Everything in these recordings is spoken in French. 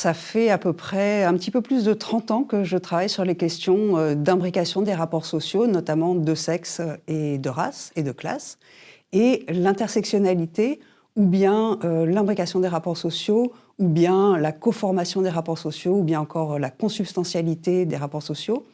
ça fait à peu près un petit peu plus de 30 ans que je travaille sur les questions euh, d'imbrication des rapports sociaux, notamment de sexe et de race et de classe. Et l'intersectionnalité, ou bien euh, l'imbrication des rapports sociaux, ou bien la coformation des rapports sociaux, ou bien encore la consubstantialité des rapports sociaux.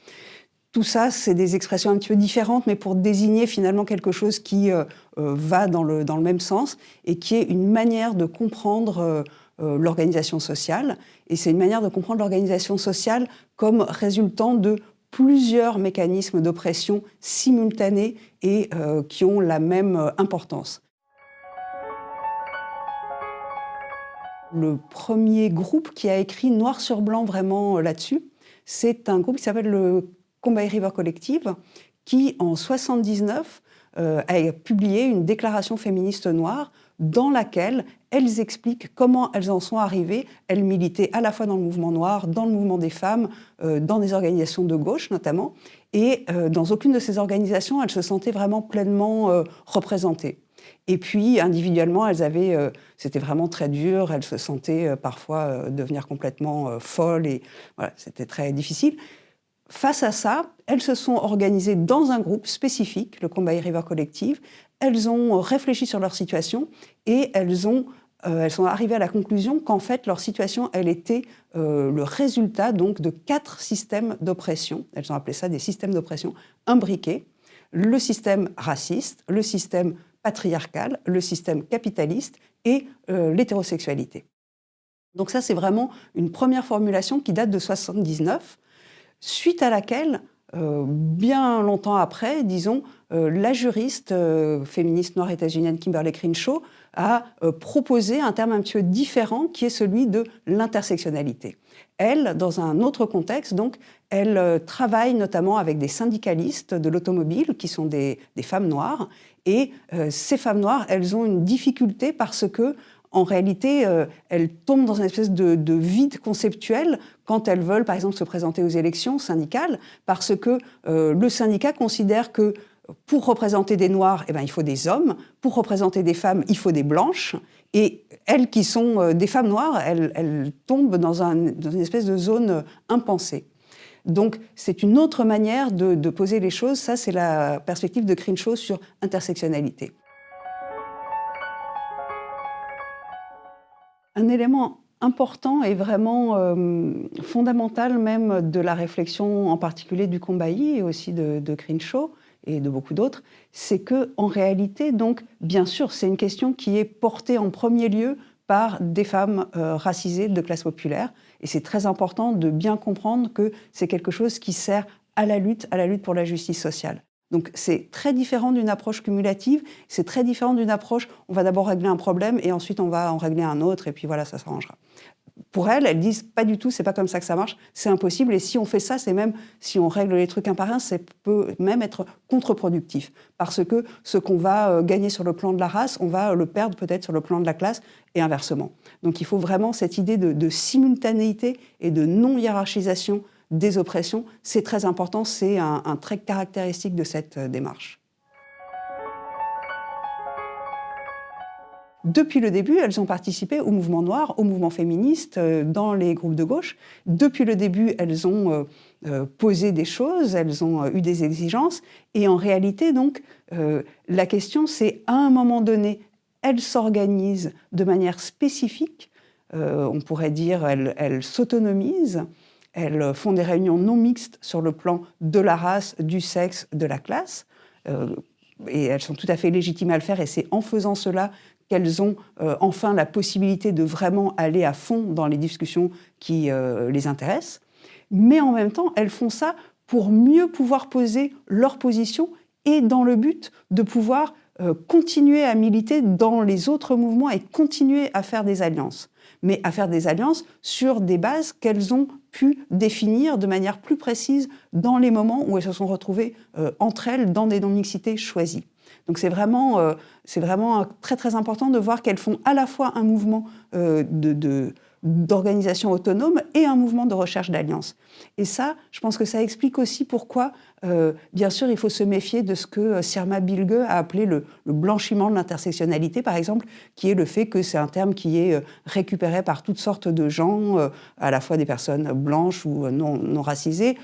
Tout ça, c'est des expressions un petit peu différentes, mais pour désigner finalement quelque chose qui euh, euh, va dans le, même sens et qui est une manière de comprendre euh, l'organisation sociale. Et c'est une manière de comprendre l'organisation sociale comme résultant de plusieurs mécanismes d'oppression simultanés et qui ont la même importance. Le premier groupe qui a écrit noir sur blanc vraiment là-dessus, c'est un groupe qui s'appelle le Combay River Collective, qui en 79 euh, a publié une déclaration féministe noire dans laquelle elles expliquent comment elles en sont arrivées. Elles militaient à la fois dans le mouvement noir, dans le mouvement des femmes, euh, dans des organisations de gauche notamment, et euh, dans aucune de ces organisations, elles se sentaient vraiment pleinement représentées. Et puis, individuellement, elles avaient, c'était vraiment très dur, elles se sentaient parfois devenir complètement folles, et voilà, c'était très difficile. Face à ça, elles se sont organisées dans un groupe spécifique, le Combat River Collective. Elles ont réfléchi sur leur situation et elles, ont, euh, elles sont arrivées à la conclusion qu'en fait, leur situation, elle était euh, le résultat donc de quatre systèmes d'oppression. Elles ont appelé ça des systèmes d'oppression imbriqués. Le système raciste, le système patriarcal, le système capitaliste et euh, l'hétérosexualité. Donc ça, c'est vraiment une première formulation qui date de 79 suite à laquelle, euh, bien longtemps après, disons, euh, la juriste euh, féministe noire états-unienne Kimberly Crenshaw a proposé un terme un petit peu différent qui est celui de l'intersectionnalité. Elle, dans un autre contexte, donc, elle travaille notamment avec des syndicalistes de l'automobile qui sont des, des, femmes noires et ces femmes noires, elles ont une difficulté parce que en réalité, euh, elles tombent dans une espèce de, vide conceptuel quand elles veulent, par exemple, se présenter aux élections syndicales, parce que euh, le syndicat considère que pour représenter des Noirs, eh ben, il faut des hommes, pour représenter des femmes, il faut des blanches, et elles qui sont euh, des femmes noires, elles, tombent dans, une espèce de zone impensée. Donc c'est une autre manière de, poser les choses, ça c'est la perspective de Crenshaw sur intersectionnalité. Un élément important et vraiment euh, fondamental même de la réflexion en particulier du Combailly et aussi de, de Crenshaw et de beaucoup d'autres, c'est que en réalité, donc, bien sûr, c'est une question qui est portée en premier lieu par des femmes euh, racisées de classe populaire. Et c'est très important de bien comprendre que c'est quelque chose qui sert à la lutte, à la lutte pour la justice sociale. Donc c'est très différent d'une approche cumulative, c'est très différent d'une approche, on va d'abord régler un problème et ensuite on va en régler un autre et puis voilà, ça s'arrangera. Pour elles, elles disent pas du tout, c'est pas comme ça que ça marche, c'est impossible et si on fait ça, c'est même, si on règle les trucs un par un, ça peut même être contre-productif parce que ce qu'on va euh, gagner sur le plan de la race, on va le perdre peut-être sur le plan de la classe et inversement. Donc il faut vraiment cette idée de, de simultanéité et de non-hiérarchisation des oppressions. C'est très important, c'est un, trait caractéristique de cette euh, démarche. Depuis le début, elles ont participé au mouvement noir, au mouvement féministe, euh, dans les groupes de gauche. Depuis le début, elles ont euh, posé des choses, elles ont eu des exigences. Et en réalité, donc, la question, c'est à un moment donné, elles s'organisent de manière spécifique. on pourrait dire, elles s'autonomisent. Elles font des réunions non mixtes sur le plan de la race, du sexe, de la classe. Euh, et elles sont tout à fait légitimes à le faire. Et c'est en faisant cela qu'elles ont euh, enfin la possibilité de vraiment aller à fond dans les discussions qui euh, les intéressent. Mais en même temps, elles font ça pour mieux pouvoir poser leur position et dans le but de pouvoir continuer à militer dans les autres mouvements et continuer à faire des alliances mais à faire des alliances sur des bases qu'elles ont pu définir de manière plus précise dans les moments où elles se sont retrouvées euh, entre elles dans des non-mixités choisies. Donc c'est vraiment, euh, vraiment très très important de voir qu'elles font à la fois un mouvement euh, de, d'organisation autonome et un mouvement de recherche d'alliance. Et ça, je pense que ça explique aussi pourquoi, euh, bien sûr, il faut se méfier de ce que euh, Sirma Bilge a appelé le, blanchiment de l'intersectionnalité, par exemple, qui est le fait que c'est un terme qui est euh, récupéré par toutes sortes de gens, à la fois des personnes blanches ou non, racisées,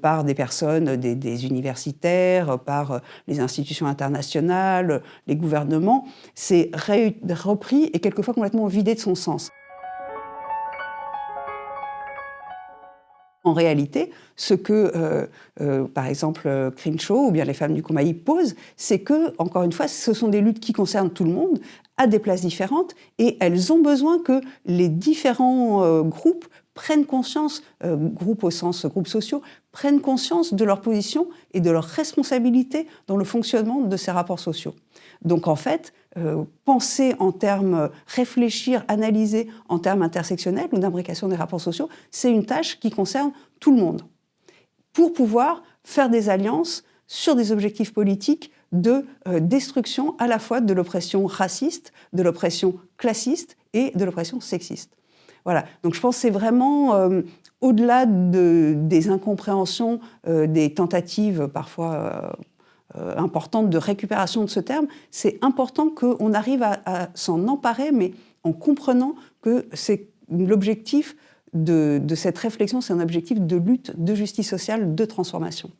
par des personnes, des universitaires, par les institutions internationales, les gouvernements. C'est repris et quelquefois complètement vidé de son sens. En réalité, ce que, euh, euh, par exemple, Crenshaw ou bien les femmes du Koumaï posent, c'est que, encore une fois, ce sont des luttes qui concernent tout le monde, à des places différentes, et elles ont besoin que les différents euh, groupes prennent conscience, groupes au sens groupes sociaux, prennent conscience de leur position et de leur responsabilité dans le fonctionnement de ces rapports sociaux. Donc en fait, euh, penser en termes, réfléchir, analyser en termes intersectionnels ou d'imbrication des rapports sociaux, c'est une tâche qui concerne tout le monde. Pour pouvoir faire des alliances sur des objectifs politiques de euh, destruction à la fois de l'oppression raciste, de l'oppression classiste et de l'oppression sexiste. Voilà, donc je pense que c'est vraiment, euh, au-delà de, des incompréhensions, des tentatives parfois importante de récupération de ce terme, c'est important qu'on arrive à, s'en emparer, mais en comprenant que c'est l'objectif de, de cette réflexion, c'est un objectif de lutte, de justice sociale, de transformation.